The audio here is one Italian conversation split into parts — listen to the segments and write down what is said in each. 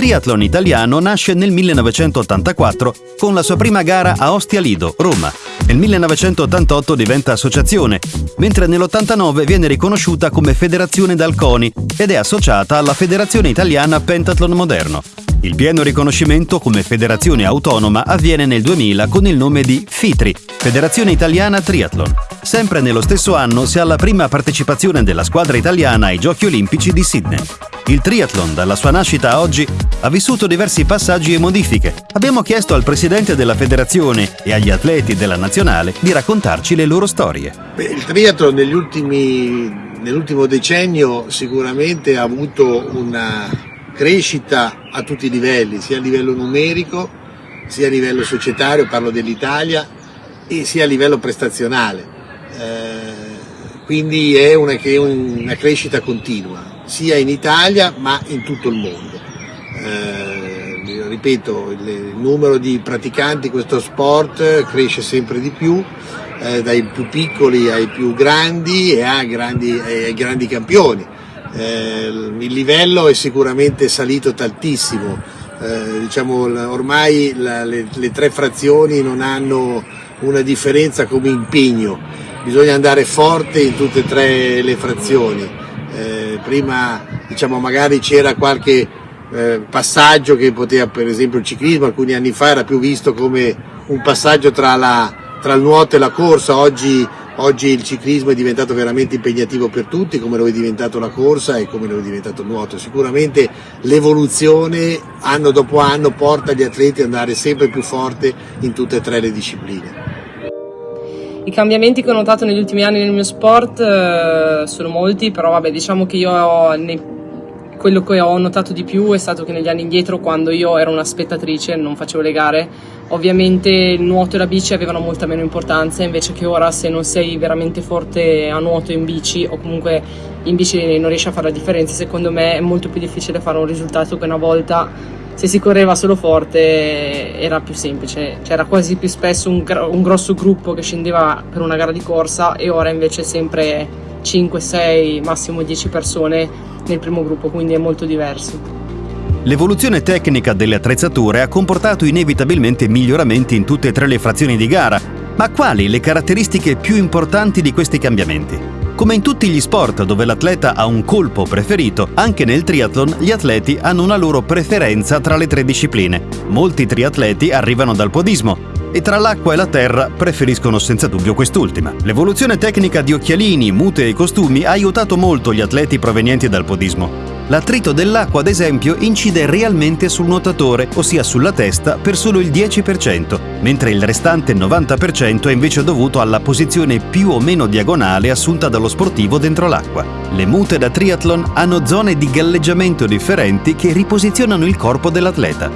Triathlon italiano nasce nel 1984 con la sua prima gara a Ostia Lido, Roma. Nel 1988 diventa associazione, mentre nell'89 viene riconosciuta come federazione d'Alconi ed è associata alla Federazione Italiana Pentathlon Moderno. Il pieno riconoscimento come federazione autonoma avviene nel 2000 con il nome di FITRI, Federazione Italiana Triathlon. Sempre nello stesso anno si ha la prima partecipazione della squadra italiana ai Giochi Olimpici di Sydney. Il triathlon, dalla sua nascita a oggi, ha vissuto diversi passaggi e modifiche. Abbiamo chiesto al presidente della federazione e agli atleti della nazionale di raccontarci le loro storie. Beh, il triathlon negli ultimi, nell'ultimo decennio sicuramente ha avuto una crescita a tutti i livelli, sia a livello numerico, sia a livello societario, parlo dell'Italia, e sia a livello prestazionale. Eh, quindi è una, una, crescita continua, sia in Italia ma in tutto il mondo. Eh, ripeto, il numero di praticanti di questo sport cresce sempre di più, eh, dai più piccoli ai più grandi e ai grandi, ai grandi campioni eh, il livello è sicuramente salito tantissimo, eh, diciamo, ormai la, le, le, tre frazioni non hanno una differenza come impegno, bisogna andare forte in tutte e tre le frazioni. Eh, prima diciamo, magari c'era qualche eh, passaggio che poteva, per esempio il ciclismo alcuni anni fa era più visto come un passaggio tra, la, tra il nuoto e la corsa, oggi Oggi il ciclismo è diventato veramente impegnativo per tutti, come lo è diventato la corsa e come lo è diventato il nuoto. Sicuramente l'evoluzione anno dopo anno porta gli atleti ad andare sempre più forte in tutte e tre le discipline. I cambiamenti che ho notato negli ultimi anni nel mio sport eh, sono molti, però vabbè, diciamo che io nei quello che ho notato di più è stato che negli anni indietro, quando io ero una spettatrice, non facevo le gare, ovviamente il nuoto e la bici avevano molta meno importanza, invece che ora se non sei veramente forte a nuoto in bici o comunque in bici non riesci a fare la differenza, secondo me è molto più difficile fare un risultato che una volta se si correva solo forte era più semplice, c'era quasi più spesso un, un grosso gruppo che scendeva per una gara di corsa e ora invece sempre 5, 6, massimo 10 persone nel primo gruppo, quindi è molto diverso. L'evoluzione tecnica delle attrezzature ha comportato inevitabilmente miglioramenti in tutte e tre le frazioni di gara, ma quali le caratteristiche più importanti di questi cambiamenti? Come in tutti gli sport dove l'atleta ha un colpo preferito, anche nel triathlon gli atleti hanno una loro preferenza tra le tre discipline. Molti triatleti arrivano dal podismo, e tra l'acqua e la terra preferiscono senza dubbio quest'ultima. L'evoluzione tecnica di occhialini, mute e costumi ha aiutato molto gli atleti provenienti dal podismo. L'attrito dell'acqua, ad esempio, incide realmente sul nuotatore, ossia sulla testa, per solo il 10%, mentre il restante 90% è invece dovuto alla posizione più o meno diagonale assunta dallo sportivo dentro l'acqua. Le mute da triathlon hanno zone di galleggiamento differenti che riposizionano il corpo dell'atleta.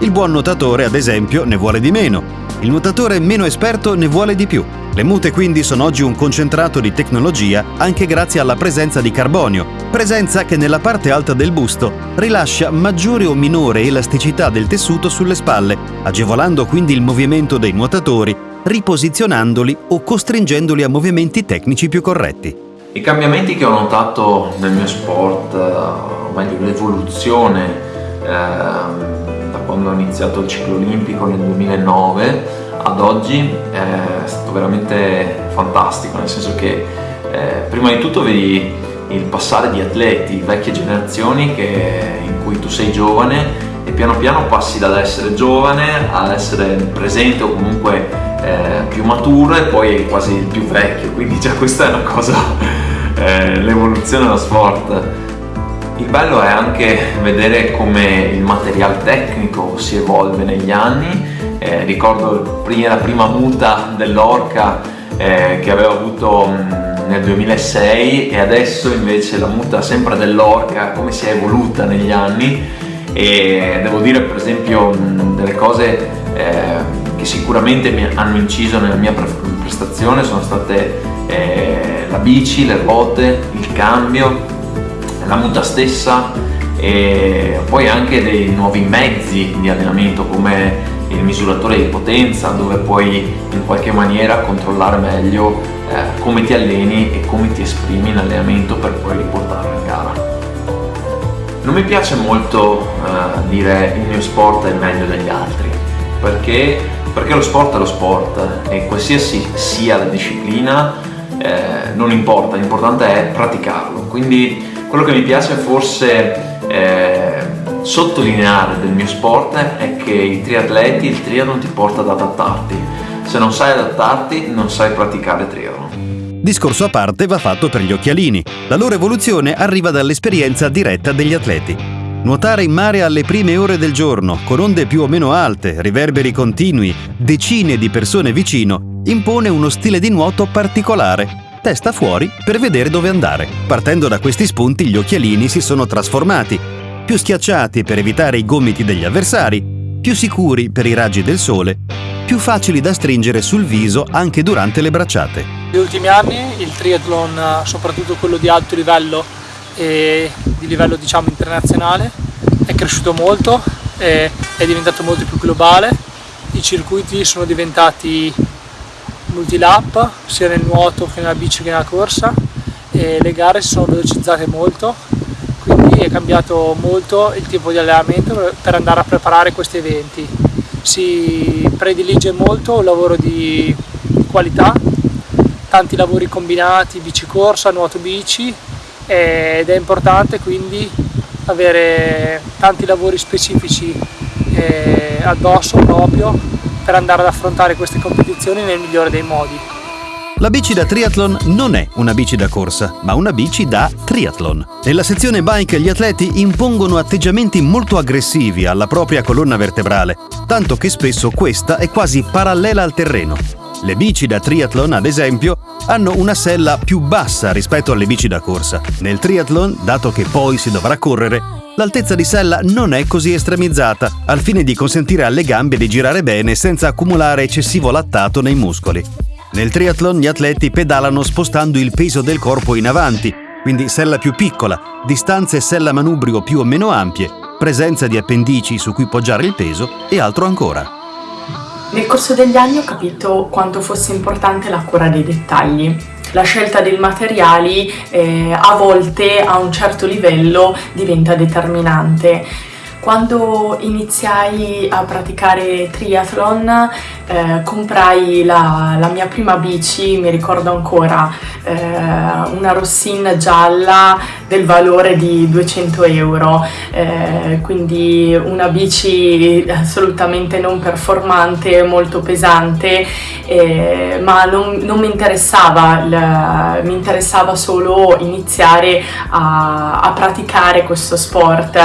Il buon nuotatore, ad esempio, ne vuole di meno, il nuotatore meno esperto ne vuole di più. Le mute quindi sono oggi un concentrato di tecnologia anche grazie alla presenza di carbonio, presenza che nella parte alta del busto rilascia maggiore o minore elasticità del tessuto sulle spalle, agevolando quindi il movimento dei nuotatori, riposizionandoli o costringendoli a movimenti tecnici più corretti. I cambiamenti che ho notato nel mio sport, o meglio l'evoluzione, eh, quando ho iniziato il ciclo olimpico nel 2009 ad oggi è stato veramente fantastico, nel senso che eh, prima di tutto vedi il passare di atleti, vecchie generazioni che, in cui tu sei giovane e piano piano passi dall'essere giovane ad essere presente o comunque eh, più maturo e poi quasi il più vecchio, quindi già questa è una cosa, eh, l'evoluzione dello sport il bello è anche vedere come il materiale tecnico si evolve negli anni. Eh, ricordo la prima muta dell'Orca eh, che avevo avuto nel 2006 e adesso invece la muta sempre dell'Orca come si è evoluta negli anni e devo dire per esempio delle cose eh, che sicuramente mi hanno inciso nella mia prestazione sono state eh, la bici, le ruote, il cambio la muta stessa e poi anche dei nuovi mezzi di allenamento come il misuratore di potenza dove puoi in qualche maniera controllare meglio eh, come ti alleni e come ti esprimi in allenamento per poi riportarlo in gara. Non mi piace molto uh, dire il mio sport è meglio degli altri, perché, perché lo sport è lo sport e qualsiasi sia la disciplina eh, non importa, l'importante è praticarlo. Quindi quello che mi piace forse eh, sottolineare del mio sport è che i triatleti, il triathlon ti porta ad adattarti. Se non sai adattarti, non sai praticare triathlon. Discorso a parte va fatto per gli occhialini. La loro evoluzione arriva dall'esperienza diretta degli atleti. Nuotare in mare alle prime ore del giorno, con onde più o meno alte, riverberi continui, decine di persone vicino, impone uno stile di nuoto particolare. Testa fuori per vedere dove andare. Partendo da questi spunti gli occhialini si sono trasformati più schiacciati per evitare i gomiti degli avversari, più sicuri per i raggi del sole, più facili da stringere sul viso anche durante le bracciate. Negli ultimi anni il triathlon, soprattutto quello di alto livello e di livello diciamo internazionale, è cresciuto molto, è diventato molto più globale, i circuiti sono diventati multilap sia nel nuoto che nella bici che nella corsa e le gare si sono velocizzate molto quindi è cambiato molto il tipo di allenamento per andare a preparare questi eventi. Si predilige molto un lavoro di qualità, tanti lavori combinati, bici corsa, nuoto bici ed è importante quindi avere tanti lavori specifici eh, addosso proprio per andare ad affrontare queste competizioni nel migliore dei modi. La bici da triathlon non è una bici da corsa, ma una bici da triathlon. Nella sezione bike gli atleti impongono atteggiamenti molto aggressivi alla propria colonna vertebrale, tanto che spesso questa è quasi parallela al terreno. Le bici da triathlon, ad esempio, hanno una sella più bassa rispetto alle bici da corsa. Nel triathlon, dato che poi si dovrà correre, l'altezza di sella non è così estremizzata, al fine di consentire alle gambe di girare bene senza accumulare eccessivo lattato nei muscoli. Nel triathlon gli atleti pedalano spostando il peso del corpo in avanti, quindi sella più piccola, distanze sella manubrio più o meno ampie, presenza di appendici su cui poggiare il peso e altro ancora. Nel corso degli anni ho capito quanto fosse importante la cura dei dettagli. La scelta dei materiali eh, a volte a un certo livello diventa determinante. Quando iniziai a praticare triathlon eh, comprai la, la, mia prima bici, mi ricordo ancora, eh, una Rossin gialla del valore di 200 euro, eh, quindi una bici assolutamente non performante, molto pesante, eh, ma non, non, mi interessava, il, mi interessava solo iniziare a, a praticare questo sport.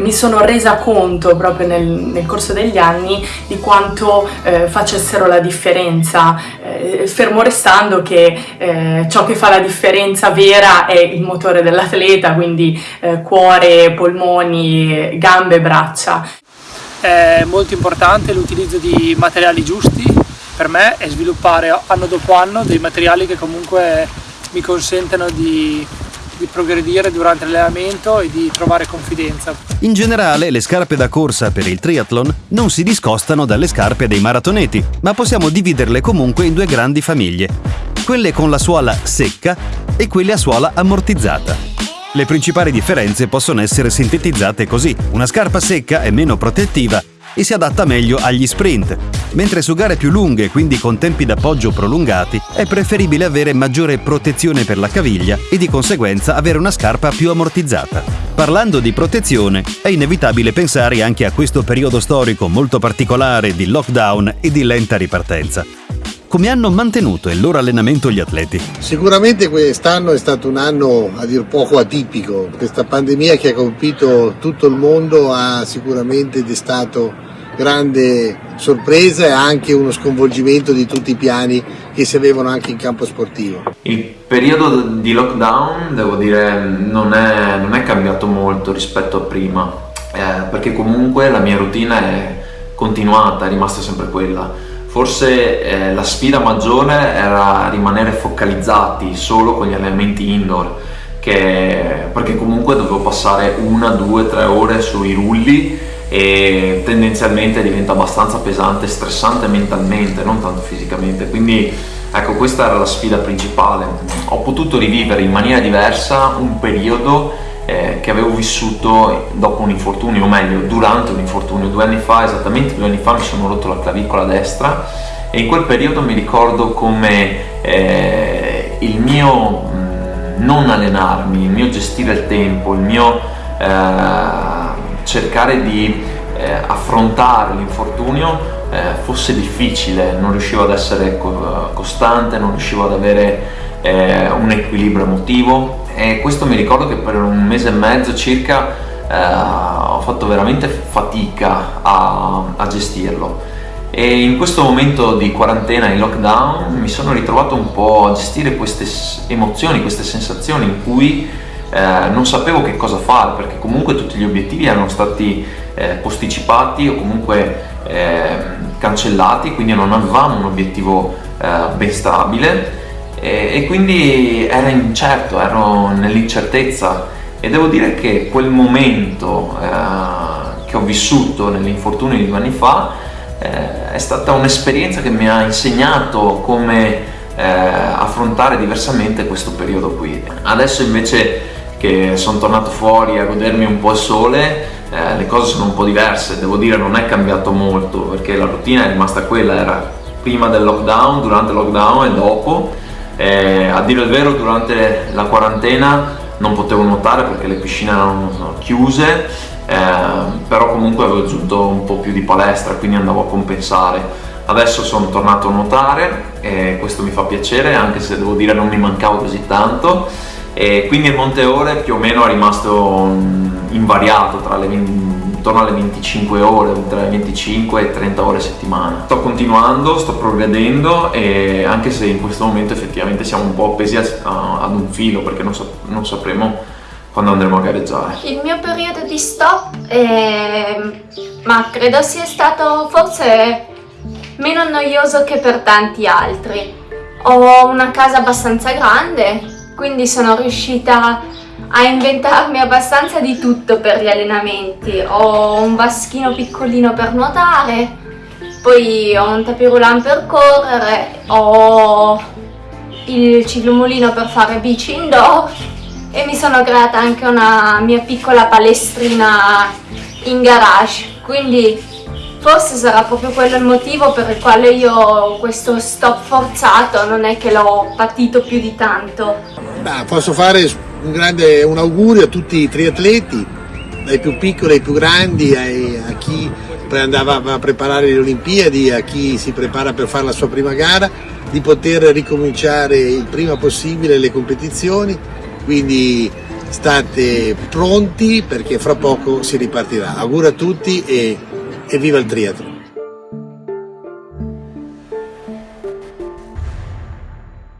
Mi sono resa conto proprio nel, nel corso degli anni di quanto eh, facessero la differenza, eh, fermo restando che eh, ciò che fa la differenza vera è il motore dell'atleta, quindi eh, cuore, polmoni, gambe, braccia. È molto importante l'utilizzo di materiali giusti per me e sviluppare anno dopo anno dei materiali che comunque mi consentono di di progredire durante l'allenamento e di trovare confidenza. In generale, le scarpe da corsa per il triathlon non si discostano dalle scarpe dei maratoneti, ma possiamo dividerle comunque in due grandi famiglie, quelle con la suola secca e quelle a suola ammortizzata. Le principali differenze possono essere sintetizzate così. Una scarpa secca è meno protettiva e si adatta meglio agli sprint, mentre su gare più lunghe, quindi con tempi d'appoggio prolungati, è preferibile avere maggiore protezione per la caviglia e di conseguenza avere una scarpa più ammortizzata. Parlando di protezione, è inevitabile pensare anche a questo periodo storico molto particolare di lockdown e di lenta ripartenza come hanno mantenuto il loro allenamento gli atleti? Sicuramente quest'anno è stato un anno a dir poco atipico, questa pandemia che ha colpito tutto il mondo ha sicuramente destato grande sorpresa e anche uno sconvolgimento di tutti i piani che si avevano anche in campo sportivo. Il periodo di lockdown, devo dire, non è, non è cambiato molto rispetto a prima, eh, perché comunque la mia routine è continuata, è rimasta sempre quella Forse eh, la sfida maggiore era rimanere focalizzati solo con gli allenamenti indoor, che, perché comunque dovevo passare una, due, tre ore sui rulli e tendenzialmente diventa abbastanza pesante stressante mentalmente, non tanto fisicamente. Quindi ecco, questa era la sfida principale. Ho potuto rivivere in maniera diversa un periodo eh, che avevo vissuto dopo un infortunio, o meglio durante un infortunio. Due anni fa, esattamente due anni fa, mi sono rotto la clavicola destra e in quel periodo mi ricordo come eh, il mio mh, non allenarmi, il mio gestire il tempo, il mio eh, cercare di eh, affrontare l'infortunio eh, fosse difficile, non riuscivo ad essere co costante, non riuscivo ad avere eh, un equilibrio emotivo e questo mi ricordo che per un mese e mezzo circa eh, ho fatto veramente fatica a, a gestirlo. E in questo momento di quarantena in lockdown mi sono ritrovato un po' a gestire queste emozioni, queste sensazioni in cui eh, non sapevo che cosa fare perché comunque tutti gli obiettivi erano stati eh, posticipati o comunque eh, cancellati quindi non avevamo un obiettivo eh, ben stabile e, e quindi era incerto, ero nell'incertezza e devo dire che quel momento eh, che ho vissuto nell'infortunio di due anni fa eh, è stata un'esperienza che mi ha insegnato come eh, affrontare diversamente questo periodo qui. Adesso invece che sono tornato fuori a godermi un po' il sole, eh, le cose sono un po' diverse, devo dire non è cambiato molto perché la routine è rimasta quella, era prima del lockdown, durante il lockdown e dopo. Eh, a dire il vero durante la quarantena non potevo nuotare perché le piscine erano chiuse, eh, però comunque avevo aggiunto un po' più di palestra, quindi andavo a compensare. Adesso sono tornato a nuotare e questo mi fa piacere, anche se devo dire non mi mancavo così tanto e quindi il monte ore più o meno è rimasto invariato tra le 20, intorno alle 25 ore, tra le 25 e 30 ore a settimana. Sto continuando, sto progredendo e anche se in questo momento effettivamente siamo un po' appesi a, a, ad un filo perché non, so, non, sapremo quando andremo a gareggiare. Il mio periodo di stop, è... ma credo sia stato forse meno noioso che per tanti altri. Ho una casa abbastanza grande, quindi sono riuscita a inventarmi abbastanza di tutto per gli allenamenti. Ho un vaschino piccolino per nuotare, poi ho un tapirulan per correre, ho il ciclomolino per fare bici indoor e mi sono creata anche una mia piccola palestrina in garage, quindi Forse sarà proprio quello il motivo per il quale io questo stop forzato non è che l'ho patito più di tanto. Beh, posso fare un, grande, un augurio a tutti i triatleti, dai più piccoli ai più grandi, ai, a chi andava a preparare le Olimpiadi, a chi si prepara per fare la sua prima gara, di poter ricominciare il prima possibile le competizioni, quindi state pronti perché fra poco si ripartirà. Auguro a tutti e e viva il triathlon!